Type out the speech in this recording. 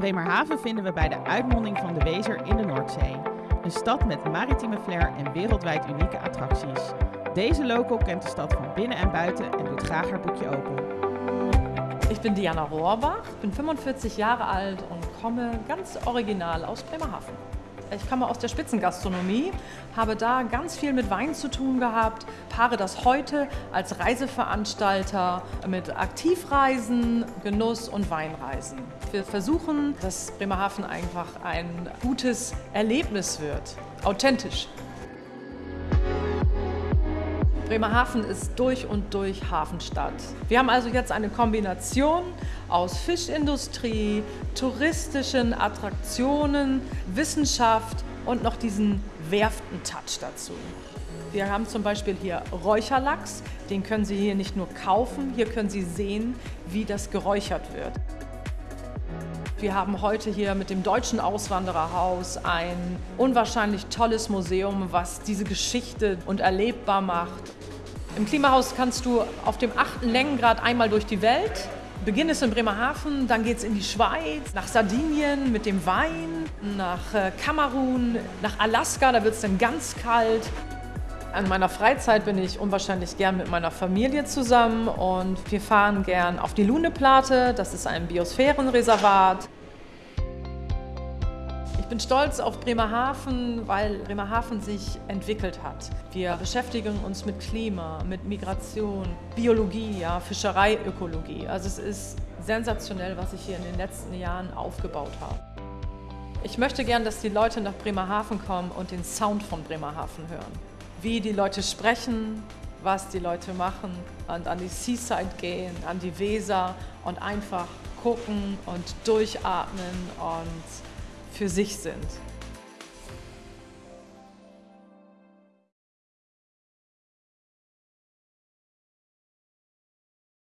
Bremerhaven vinden we bij de uitmonding van de Wezer in de Noordzee. Een stad met maritieme flair en wereldwijd unieke attracties. Deze local kent de stad van binnen en buiten en doet graag haar boekje open. Ich bin Diana Rohrbach, bin 45 Jahre alt und komme ganz original aus Bremerhaven. Ich komme aus der Spitzengastronomie, habe da ganz viel mit Wein zu tun gehabt, paare das heute als Reiseveranstalter mit Aktivreisen, Genuss und Weinreisen. Wir versuchen, dass Bremerhaven einfach ein gutes Erlebnis wird, authentisch. Bremerhaven ist durch und durch Hafenstadt. Wir haben also jetzt eine Kombination aus Fischindustrie, touristischen Attraktionen, Wissenschaft und noch diesen Werften-Touch dazu. Wir haben zum Beispiel hier Räucherlachs, den können Sie hier nicht nur kaufen, hier können Sie sehen, wie das geräuchert wird. Wir haben heute hier mit dem Deutschen Auswandererhaus ein unwahrscheinlich tolles Museum, was diese Geschichte und erlebbar macht. Im Klimahaus kannst du auf dem achten Längengrad einmal durch die Welt. Beginn ist in Bremerhaven, dann geht es in die Schweiz, nach Sardinien mit dem Wein, nach äh, Kamerun, nach Alaska, da wird es dann ganz kalt. An meiner Freizeit bin ich unwahrscheinlich gern mit meiner Familie zusammen und wir fahren gern auf die Luneplate, das ist ein Biosphärenreservat bin stolz auf Bremerhaven, weil Bremerhaven sich entwickelt hat. Wir beschäftigen uns mit Klima, mit Migration, Biologie, ja, Fischerei, Ökologie. Also es ist sensationell, was ich hier in den letzten Jahren aufgebaut habe. Ich möchte gern, dass die Leute nach Bremerhaven kommen und den Sound von Bremerhaven hören. Wie die Leute sprechen, was die Leute machen und an die Seaside gehen, an die Weser und einfach gucken und durchatmen und für sich sind.